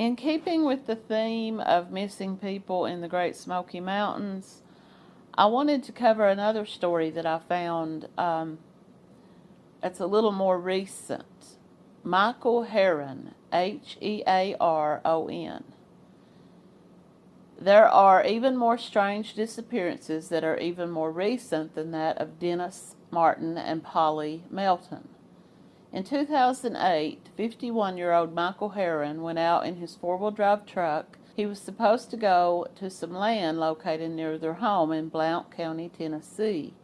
In keeping with the theme of missing people in the Great Smoky Mountains, I wanted to cover another story that I found. Um, it's a little more recent. Michael Hearon, H E A R O N. There are even more strange disappearances that are even more recent than that of Dennis Martin and Polly Melton. In 2008, 51 year old Michael Hearon went out in his four wheel drive truck. He was supposed to go to some land located near their home in Blount County, Tennessee,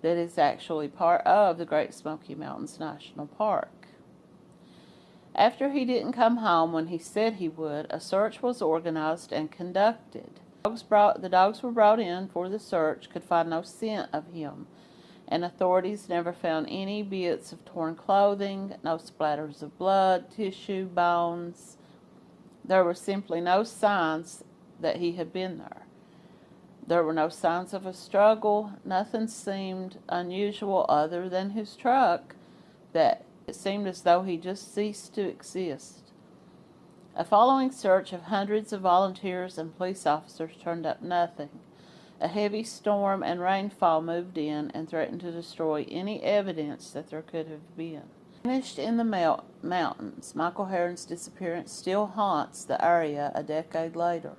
that is actually part of the Great Smoky Mountains National Park. After he didn't come home when he said he would, a search was organized and conducted. Dogs brought, the dogs were brought in for the search, could find no scent of him, and authorities never found any bits of torn clothing, no splatters of blood, tissue, bones. There were simply no signs that he had been there. There were no signs of a struggle. Nothing seemed unusual other than his truck that it seemed as though he just ceased to exist. A following search of hundreds of volunteers and police officers turned up nothing. A heavy storm and rainfall moved in and threatened to destroy any evidence that there could have been. Vanished in the mountains, Michael Hearon's disappearance still haunts the area a decade later.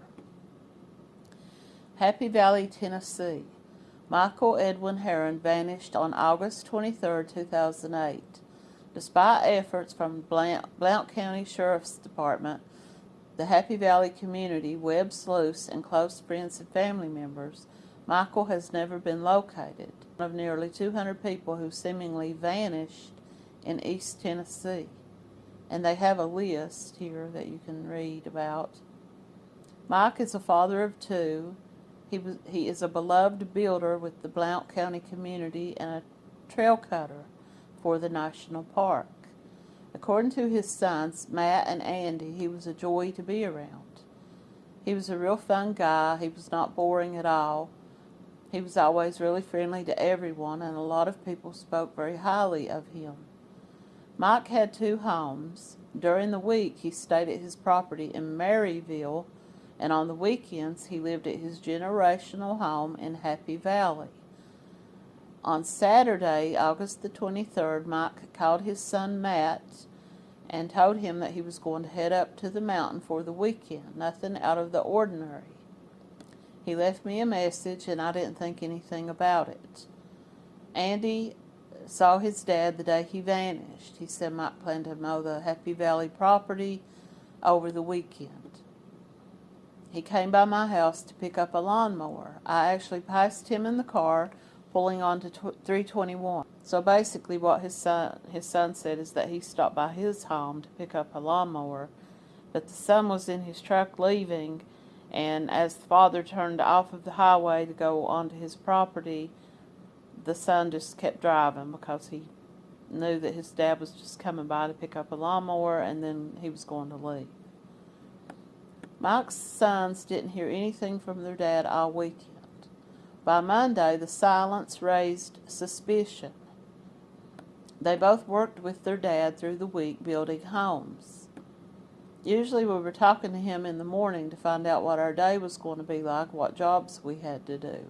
Happy Valley, Tennessee. Michael Edwin Hearon vanished on August 23, 2008. Despite efforts from Blount, Blount County Sheriff's Department, the Happy Valley community, Webb Sluice, and close friends and family members, Michael has never been located. One of nearly 200 people who seemingly vanished in East Tennessee. And they have a list here that you can read about. Mike is a father of two. He, was, he is a beloved builder with the Blount County community and a trail cutter for the national park. According to his sons, Matt and Andy, he was a joy to be around. He was a real fun guy. He was not boring at all. He was always really friendly to everyone, and a lot of people spoke very highly of him. Mike had two homes. During the week, he stayed at his property in Maryville, and on the weekends, he lived at his generational home in Happy Valley. On Saturday, August the 23rd, Mike called his son Matt and told him that he was going to head up to the mountain for the weekend. Nothing out of the ordinary. He left me a message and I didn't think anything about it. Andy saw his dad the day he vanished. He said Mike planned to mow the Happy Valley property over the weekend. He came by my house to pick up a lawnmower. I actually passed him in the car pulling on to 321. So basically what his son, his son said is that he stopped by his home to pick up a lawnmower, but the son was in his truck leaving, and as the father turned off of the highway to go onto his property, the son just kept driving because he knew that his dad was just coming by to pick up a lawnmower and then he was going to leave. Mike's sons didn't hear anything from their dad all weekend. By Monday, the silence raised suspicion. They both worked with their dad through the week building homes. Usually we were talking to him in the morning to find out what our day was going to be like, what jobs we had to do.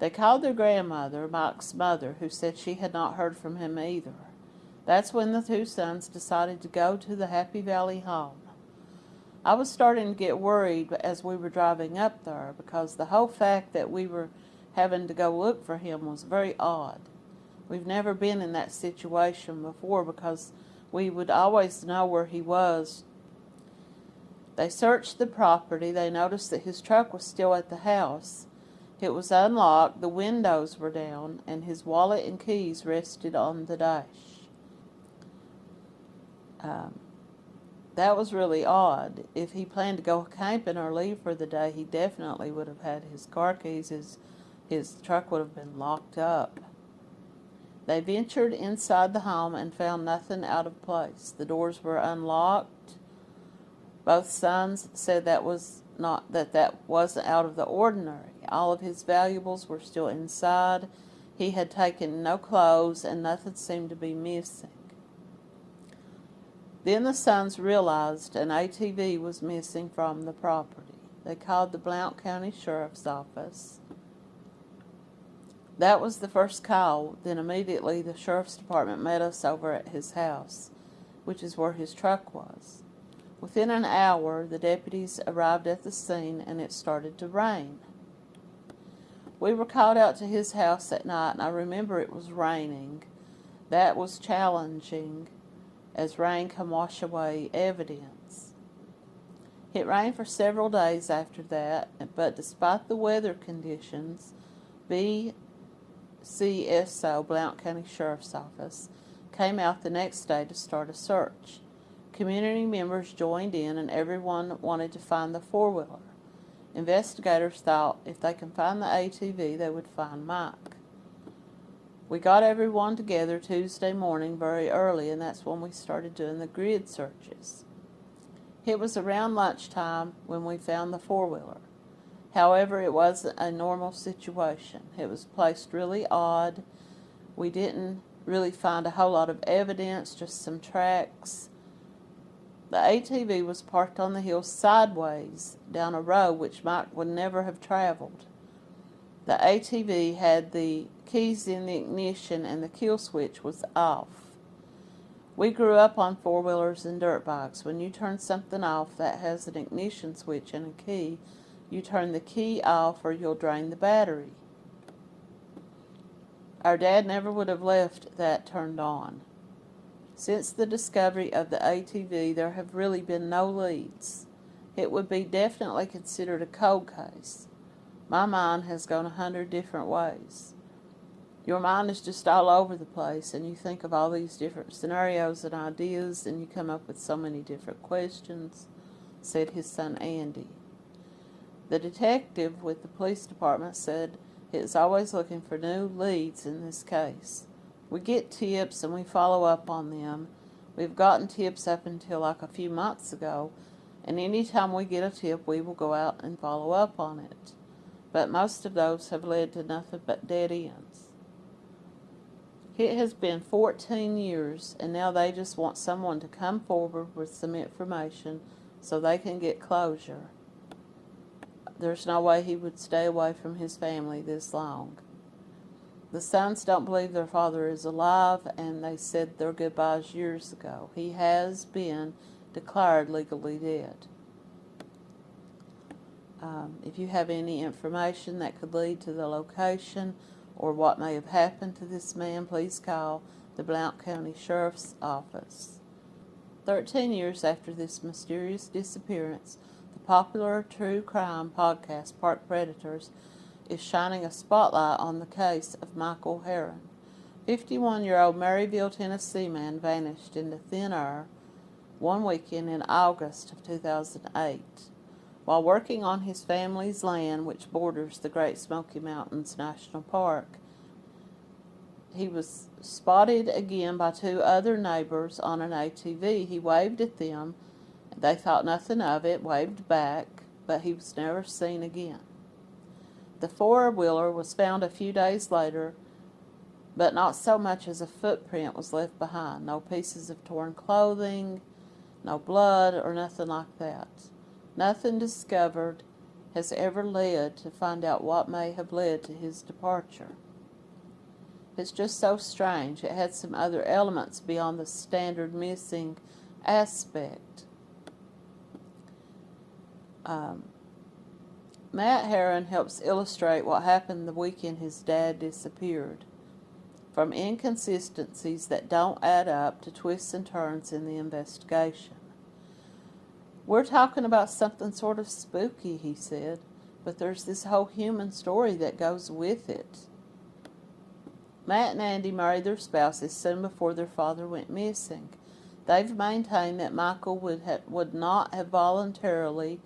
They called their grandmother, Mike's mother, who said she had not heard from him either. That's when the two sons decided to go to the Happy Valley home. I was starting to get worried as we were driving up there because the whole fact that we were having to go look for him was very odd. We've never been in that situation before because we would always know where he was. They searched the property. They noticed that his truck was still at the house. It was unlocked, the windows were down, and his wallet and keys rested on the dash. Um, that was really odd. If he planned to go camping or leave for the day, he definitely would have had his car keys. His, his truck would have been locked up. They ventured inside the home and found nothing out of place. The doors were unlocked. Both sons said that was not that that wasn't out of the ordinary. All of his valuables were still inside. He had taken no clothes and nothing seemed to be missing. Then the sons realized an ATV was missing from the property. They called the Blount County Sheriff's Office. That was the first call. Then immediately the Sheriff's Department met us over at his house, which is where his truck was. Within an hour, the deputies arrived at the scene and it started to rain. We were called out to his house at night, and I remember it was raining. That was challenging, as rain can wash away evidence. It rained for several days after that, but despite the weather conditions, BCSO, Blount County Sheriff's Office, came out the next day to start a search. Community members joined in, and everyone wanted to find the four wheeler. Investigators thought if they can find the ATV, they would find Mike. We got everyone together Tuesday morning very early, and that's when we started doing the grid searches. It was around lunchtime when we found the four wheeler. However, it wasn't a normal situation. It was placed really odd. We didn't really find a whole lot of evidence, just some tracks the ATV was parked on the hill sideways down a road which Mike would never have traveled. The ATV had the keys in the ignition and the kill switch was off. We grew up on four-wheelers and dirt bikes. When you turn something off that has an ignition switch and a key, you turn the key off or you'll drain the battery. Our dad never would have left that turned on. Since the discovery of the ATV, there have really been no leads. It would be definitely considered a cold case. My mind has gone a hundred different ways. Your mind is just all over the place, and you think of all these different scenarios and ideas, and you come up with so many different questions, said his son Andy. The detective with the police department said he is always looking for new leads in this case we get tips and we follow up on them. We've gotten tips up until like a few months ago, and anytime we get a tip, we will go out and follow up on it. But most of those have led to nothing but dead ends. It has been 14 years, and now they just want someone to come forward with some information so they can get closure. There's no way he would stay away from his family this long. The sons don't believe their father is alive, and they said their goodbyes years ago. He has been declared legally dead. Um, if you have any information that could lead to the location or what may have happened to this man, please call the Blount County Sheriff's Office. Thirteen years after this mysterious disappearance, the popular true crime podcast Park Predators is shining a spotlight on the case of Michael Hearon. 51-year-old Maryville, Tennessee man vanished into thin air one weekend in August of 2008. While working on his family's land, which borders the Great Smoky Mountains National Park, he was spotted again by two other neighbors on an ATV. He waved at them. They thought nothing of it, waved back, but he was never seen again. The four-wheeler was found a few days later, but not so much as a footprint was left behind. No pieces of torn clothing, no blood, or nothing like that. Nothing discovered has ever led to find out what may have led to his departure. It's just so strange. It had some other elements beyond the standard missing aspect. Um, Matt Hearon helps illustrate what happened the weekend his dad disappeared. From inconsistencies that don't add up to twists and turns in the investigation. We're talking about something sort of spooky, he said, but there's this whole human story that goes with it. Matt and Andy married their spouses soon before their father went missing. They've maintained that Michael would, would not have voluntarily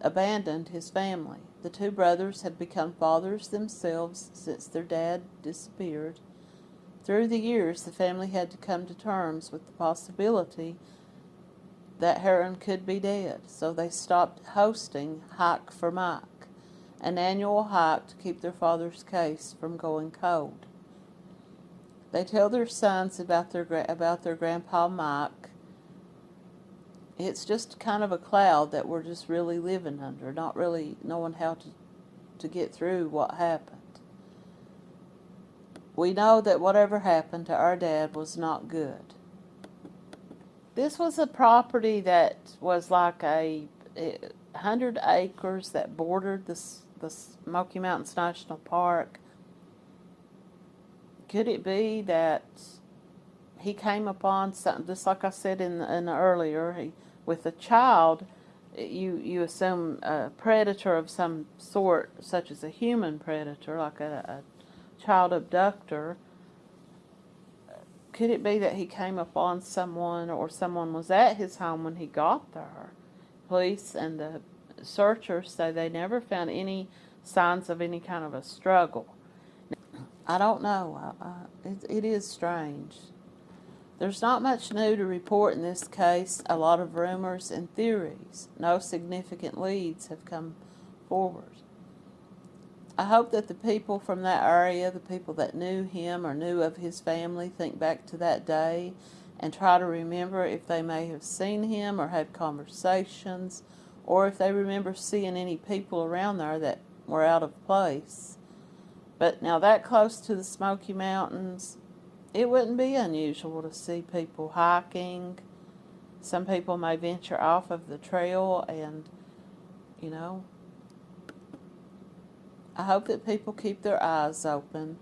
abandoned his family. The two brothers have become fathers themselves since their dad disappeared. Through the years, the family had to come to terms with the possibility that Hearon could be dead, so they stopped hosting Hike for Mike, an annual hike to keep their father's case from going cold. They tell their sons about their about their grandpa Mike it's just kind of a cloud that we're just really living under, not really knowing how to, to get through what happened. We know that whatever happened to our dad was not good. This was a property that was like a, a hundred acres that bordered the the Smoky Mountains National Park. Could it be that he came upon something, just like I said in, in earlier, he, with a child, eh, you you assume a predator of some sort, such as a human predator, like a, a child abductor. Could it be that he came upon someone, or someone was at his home when he got there? Police and the searchers say they never found any signs of any kind of a struggle. I don't know. I, I, it, it is strange. There's not much new to report in this case, a lot of rumors and theories. No significant leads have come forward. I hope that the people from that area, the people that knew him or knew of his family, think back to that day and try to remember if they may have seen him or had conversations, or if they remember seeing any people around there that were out of place. But now that close to the Smoky Mountains, it wouldn't be unusual to see people hiking. Some people may venture off of the trail and, you know, I hope that people keep their eyes open.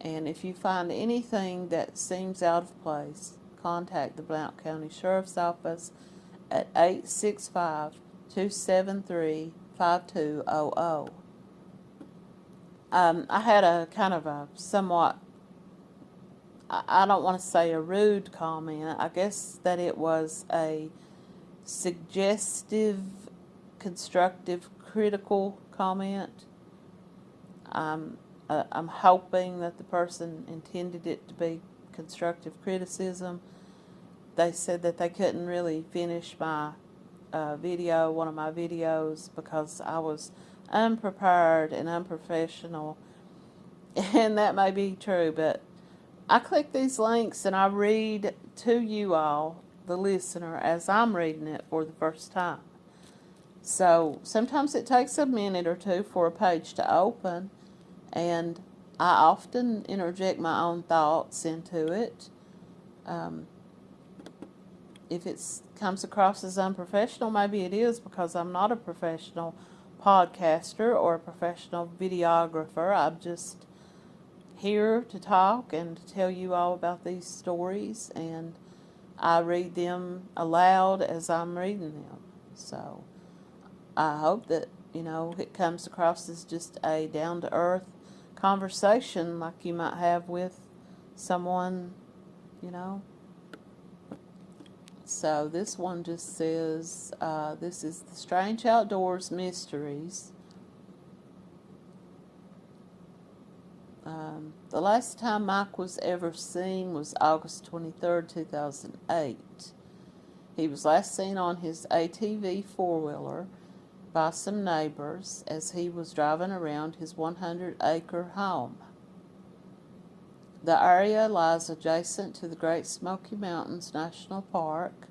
And if you find anything that seems out of place, contact the Blount County Sheriff's Office at 865 273 5200. Um, I had a kind of a somewhat I don't want to say a rude comment. I guess that it was a suggestive, constructive, critical comment. Uh, I'm hoping that the person intended it to be constructive criticism. They said that they couldn't really finish my uh, video, one of my videos, because I was unprepared and unprofessional. And that may be true, but I click these links and I read to you all, the listener, as I'm reading it for the first time. So sometimes it takes a minute or two for a page to open, and I often interject my own thoughts into it. Um, if it comes across as unprofessional, maybe it is because I'm not a professional podcaster or a professional videographer. I'm just here to talk and to tell you all about these stories, and I read them aloud as I'm reading them. So I hope that, you know, it comes across as just a down to earth conversation like you might have with someone, you know. So this one just says, uh, this is the Strange Outdoors Mysteries Um, the last time Mike was ever seen was August 23, 2008. He was last seen on his ATV four-wheeler by some neighbors as he was driving around his 100-acre home. The area lies adjacent to the Great Smoky Mountains National Park.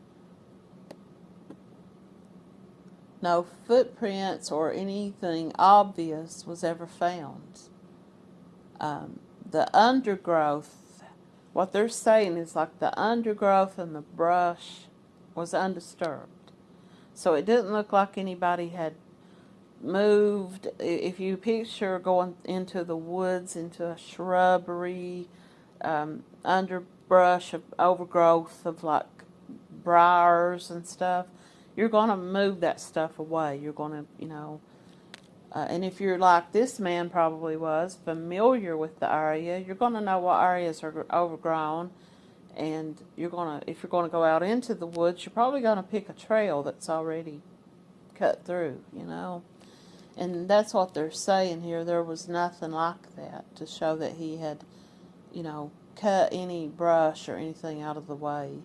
No footprints or anything obvious was ever found um, the undergrowth, what they're saying is like the undergrowth and the brush was undisturbed. So it didn't look like anybody had moved. If you picture going into the woods, into a shrubbery, um, underbrush of overgrowth of like briars and stuff, you're going to move that stuff away. You're going to, you know, uh, and if you're like this man probably was, familiar with the area, you're going to know what areas are overgrown. And you're going to, if you're going to go out into the woods, you're probably going to pick a trail that's already cut through, you know. And that's what they're saying here. There was nothing like that to show that he had, you know, cut any brush or anything out of the way.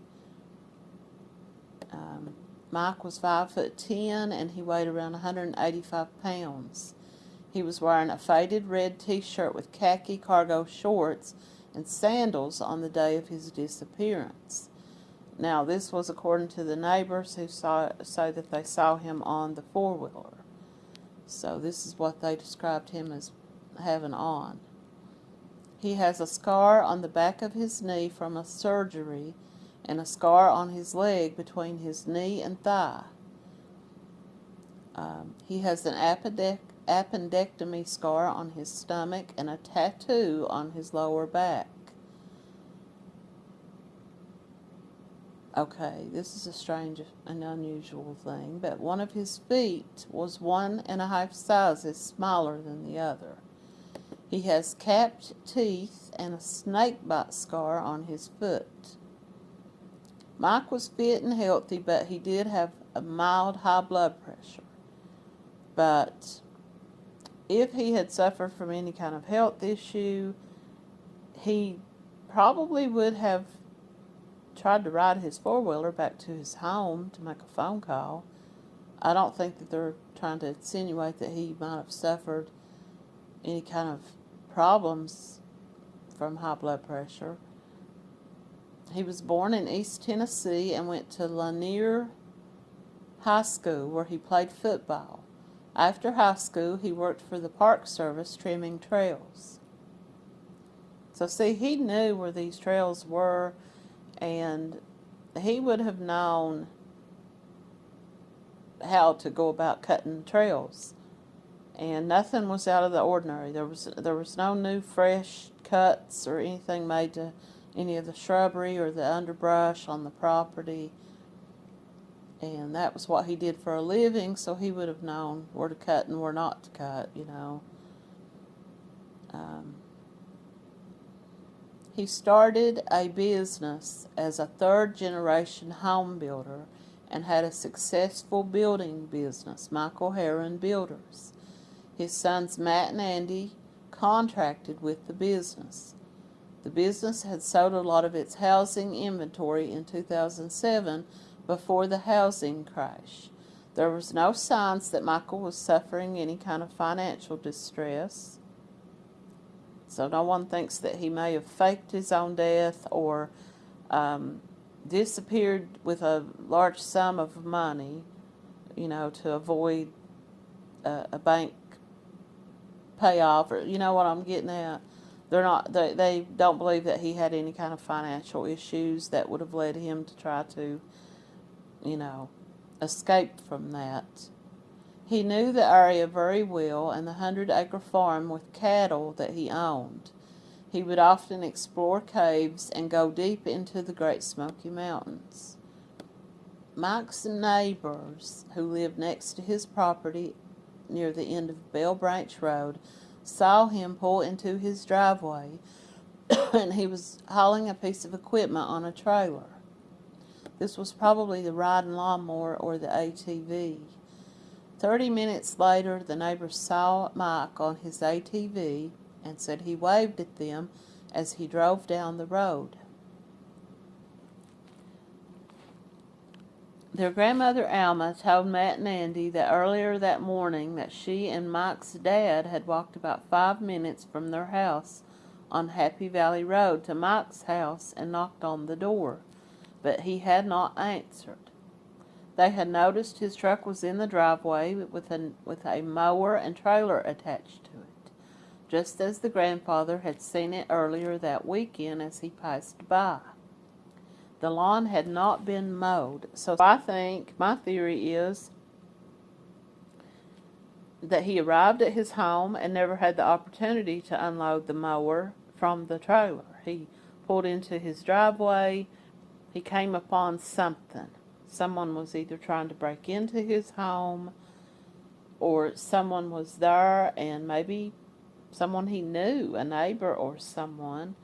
Um, Mike was 5 foot 10 and he weighed around 185 pounds. He was wearing a faded red t-shirt with khaki cargo shorts and sandals on the day of his disappearance. Now, this was according to the neighbors who saw say that they saw him on the four wheeler. So this is what they described him as having on. He has a scar on the back of his knee from a surgery and a scar on his leg between his knee and thigh. Um, he has an appendec appendectomy scar on his stomach and a tattoo on his lower back. Okay, this is a strange and unusual thing, but one of his feet was one and a half sizes smaller than the other. He has capped teeth and a snake bite scar on his foot. Mike was fit and healthy, but he did have a mild high blood pressure. But if he had suffered from any kind of health issue, he probably would have tried to ride his four wheeler back to his home to make a phone call. I don't think that they're trying to insinuate that he might have suffered any kind of problems from high blood pressure. He was born in East Tennessee and went to Lanier High School where he played football. After high school, he worked for the Park Service trimming trails. So, see, he knew where these trails were, and he would have known how to go about cutting trails. And nothing was out of the ordinary. There was there was no new fresh cuts or anything made to any of the shrubbery or the underbrush on the property and that was what he did for a living, so he would have known where to cut and where not to cut, you know. Um, he started a business as a third generation home builder and had a successful building business, Michael Hearon Builders. His sons Matt and Andy contracted with the business. The business had sold a lot of its housing inventory in 2007 before the housing crash. There was no signs that Michael was suffering any kind of financial distress. So no one thinks that he may have faked his own death or um, disappeared with a large sum of money, you know, to avoid a, a bank payoff or you know what I'm getting at. They're not they, they don't believe that he had any kind of financial issues that would have led him to try to you know, escape from that. He knew the area very well and the hundred acre farm with cattle that he owned. He would often explore caves and go deep into the Great Smoky Mountains. Mike's neighbors, who lived next to his property near the end of Bell Branch Road, saw him pull into his driveway and he was hauling a piece of equipment on a trailer. This was probably the riding lawnmower or the ATV. Thirty minutes later, the neighbors saw Mike on his ATV and said he waved at them as he drove down the road. Their grandmother Alma told Matt and Andy that earlier that morning that she and Mike's dad had walked about five minutes from their house on Happy Valley Road to Mike's house and knocked on the door but he had not answered. They had noticed his truck was in the driveway with a, with a mower and trailer attached to it, just as the grandfather had seen it earlier that weekend as he passed by. The lawn had not been mowed, so I think my theory is that he arrived at his home and never had the opportunity to unload the mower from the trailer. He pulled into his driveway, he came upon something. Someone was either trying to break into his home or someone was there and maybe someone he knew, a neighbor or someone.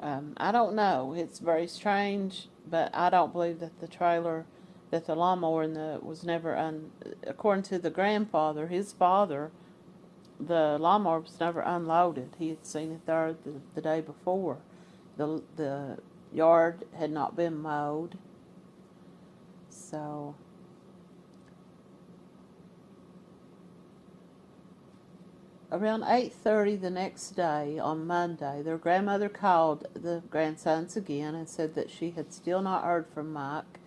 Um, I don't know. It's very strange, but I don't believe that the trailer, that the lawnmower in the, was never, un, according to the grandfather, his father, the lawnmower was never unloaded. He had seen it there the, the day before. The, the yard had not been mowed. So Around 8:30 the next day, on Monday, their grandmother called the grandsons again and said that she had still not heard from Mike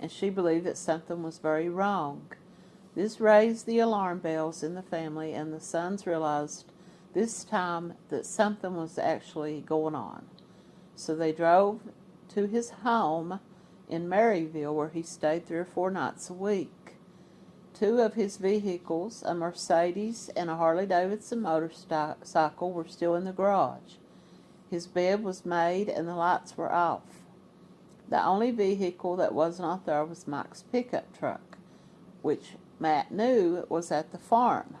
and she believed that something was very wrong. This raised the alarm bells in the family and the sons realized this time that something was actually going on. So they drove to his home in Maryville where he stayed three or four nights a week. Two of his vehicles, a Mercedes and a Harley Davidson motorcycle, were still in the garage. His bed was made and the lights were off. The only vehicle that was not there was Mike's pickup truck, which Matt knew was at the farm.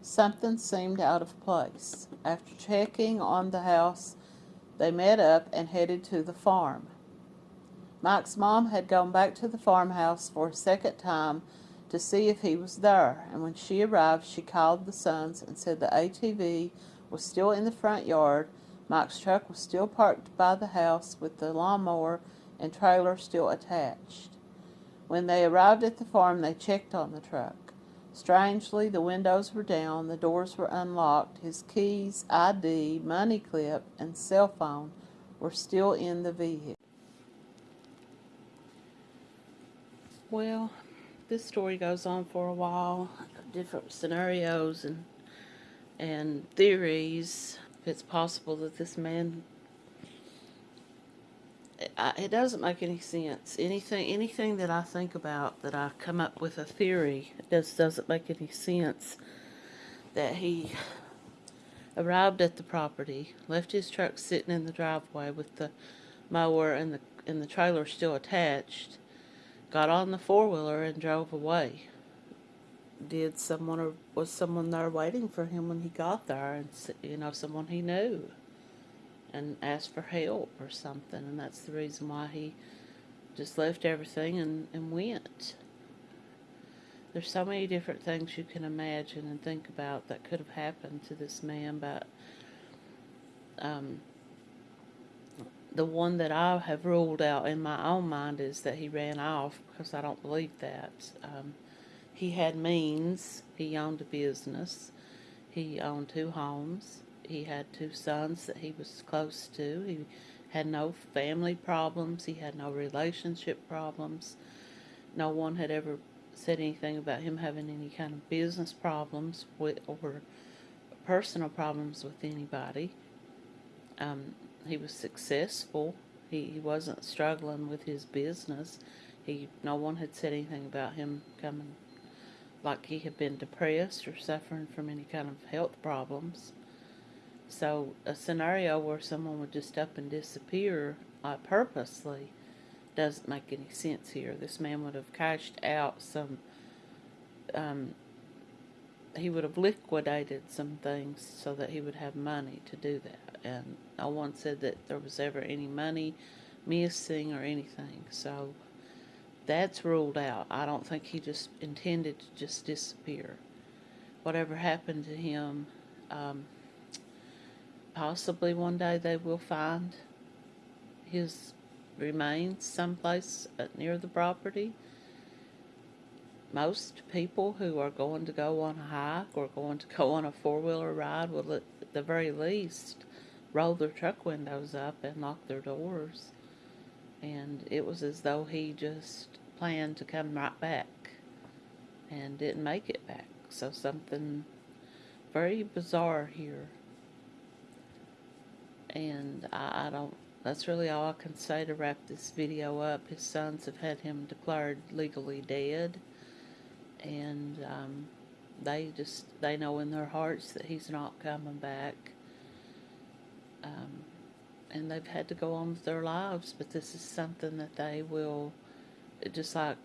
Something seemed out of place. After checking on the house, they met up and headed to the farm. Mike's mom had gone back to the farmhouse for a second time to see if he was there, and when she arrived, she called the sons and said the ATV was still in the front yard, Mike's truck was still parked by the house with the lawnmower and trailer still attached. When they arrived at the farm, they checked on the truck. Strangely, the windows were down, the doors were unlocked, his keys, ID, money clip, and cell phone were still in the vehicle. Well, this story goes on for a while, different scenarios and and theories. It's possible that this man. It, doesn't make any sense. Anything, anything that I think about, that I come up with a theory, just doesn't make any sense. That he arrived at the property, left his truck sitting in the driveway with the mower and the and the trailer still attached got on the four-wheeler and drove away. Did someone or was someone there waiting for him when he got there and you know someone he knew and asked for help or something and that's the reason why he just left everything and, and went. There's so many different things you can imagine and think about that could have happened to this man but um, the one that I have ruled out in my own mind is that he ran off because I don't believe that. Um, he had means. He owned a business. He owned two homes. He had two sons that he was close to. He had no family problems. He had no relationship problems. No one had ever said anything about him having any kind of business problems with or personal problems with anybody. Um, he was successful. He, he wasn't struggling with his business. He no one had said anything about him coming like he had been depressed or suffering from any kind of health problems. So a scenario where someone would just up and disappear uh, purposely doesn't make any sense here. This man would have cashed out some um, he would have liquidated some things so that he would have money to do that. And no one said that there was ever any money missing or anything. So that's ruled out. I don't think he just intended to just disappear. Whatever happened to him, um, possibly one day they will find his remains someplace near the property most people who are going to go on a hike or going to go on a four-wheeler ride will at the very least roll their truck windows up and lock their doors. And it was as though he just planned to come right back and didn't make it back. So something very bizarre here. And I, I don't, that's really all I can say to wrap this video up. His sons have had him declared legally dead and um, they just they know in their hearts that he's not coming back um, and they've had to go on with their lives but this is something that they will just like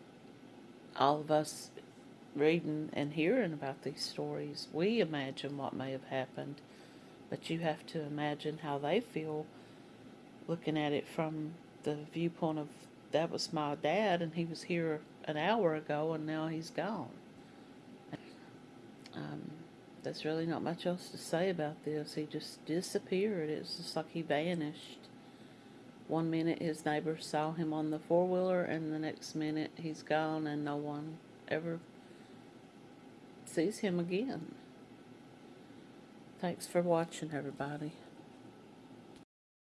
all of us reading and hearing about these stories we imagine what may have happened but you have to imagine how they feel looking at it from the viewpoint of that was my dad and he was here an hour ago and now he's gone. Um, there's really not much else to say about this. He just disappeared. It's just like he vanished. One minute his neighbors saw him on the four-wheeler and the next minute he's gone and no one ever sees him again. Thanks for watching, everybody.